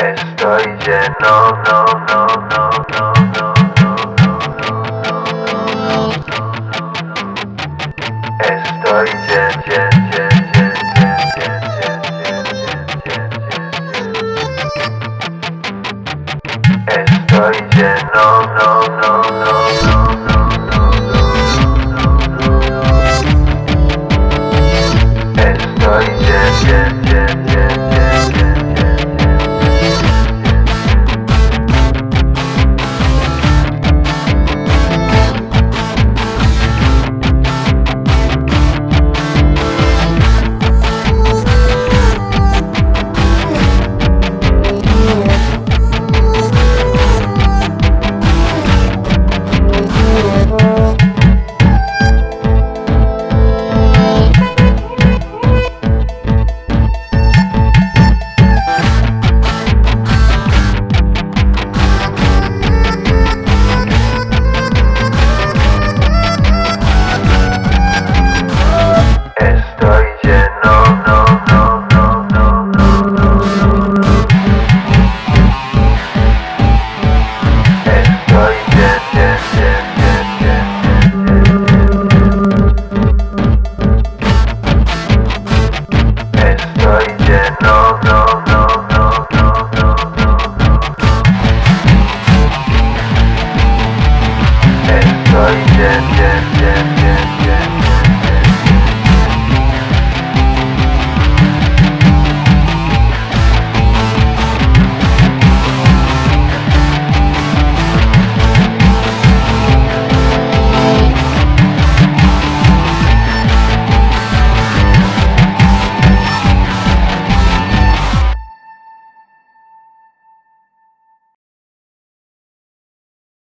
Estoy lleno, no, no, no, no, no, Estoy lleno, Estoy lleno, no, no, no, yeah, yeah, yeah.